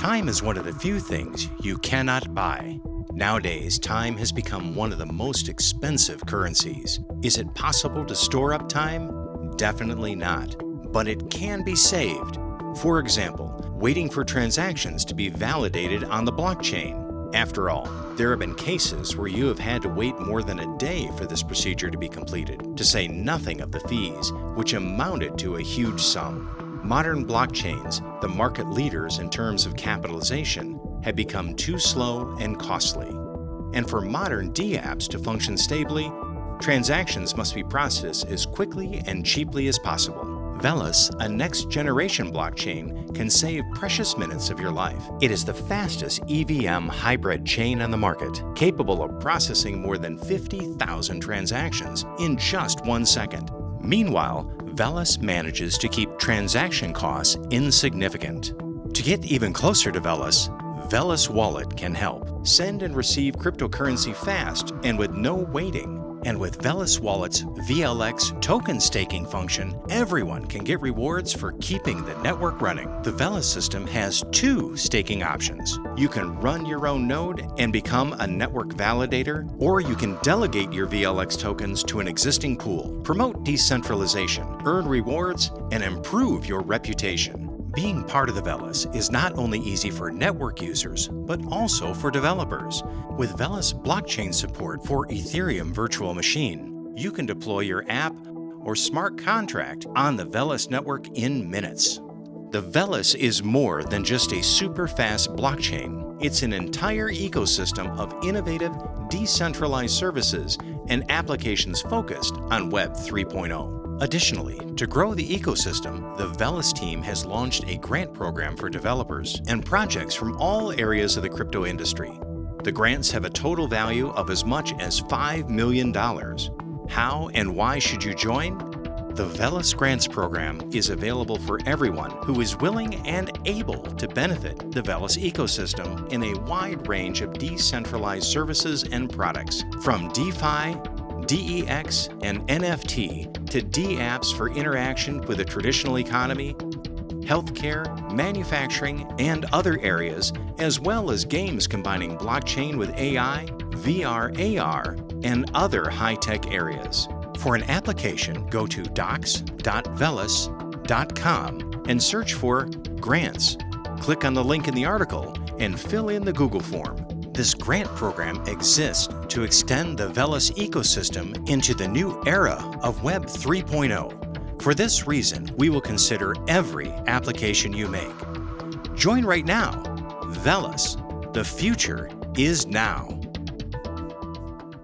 Time is one of the few things you cannot buy. Nowadays, time has become one of the most expensive currencies. Is it possible to store up time? Definitely not, but it can be saved. For example, waiting for transactions to be validated on the blockchain. After all, there have been cases where you have had to wait more than a day for this procedure to be completed, to say nothing of the fees, which amounted to a huge sum. Modern blockchains, the market leaders in terms of capitalization, have become too slow and costly. And for modern dApps to function stably, transactions must be processed as quickly and cheaply as possible. Velas, a next-generation blockchain, can save precious minutes of your life. It is the fastest EVM hybrid chain on the market, capable of processing more than 50,000 transactions in just one second. Meanwhile, Velas manages to keep transaction costs insignificant. To get even closer to Velas, Velas Wallet can help. Send and receive cryptocurrency fast and with no waiting. And with Velas Wallet's VLX token staking function, everyone can get rewards for keeping the network running. The Velas system has two staking options. You can run your own node and become a network validator, or you can delegate your VLX tokens to an existing pool, promote decentralization, earn rewards, and improve your reputation. Being part of the Velas is not only easy for network users, but also for developers. With Velas blockchain support for Ethereum Virtual Machine, you can deploy your app or smart contract on the Velas network in minutes. The Velas is more than just a super fast blockchain. It's an entire ecosystem of innovative, decentralized services and applications focused on Web 3.0. Additionally, to grow the ecosystem, the Velas team has launched a grant program for developers and projects from all areas of the crypto industry. The grants have a total value of as much as $5 million. How and why should you join? The Velas Grants Program is available for everyone who is willing and able to benefit the Velas ecosystem in a wide range of decentralized services and products, from DeFi DEX and NFT to dApps for interaction with the traditional economy, healthcare, manufacturing, and other areas, as well as games combining blockchain with AI, VR, AR, and other high-tech areas. For an application, go to docs.velas.com and search for Grants. Click on the link in the article and fill in the Google form. This grant program exists to extend the Velas ecosystem into the new era of Web 3.0. For this reason, we will consider every application you make. Join right now. Velas, the future is now.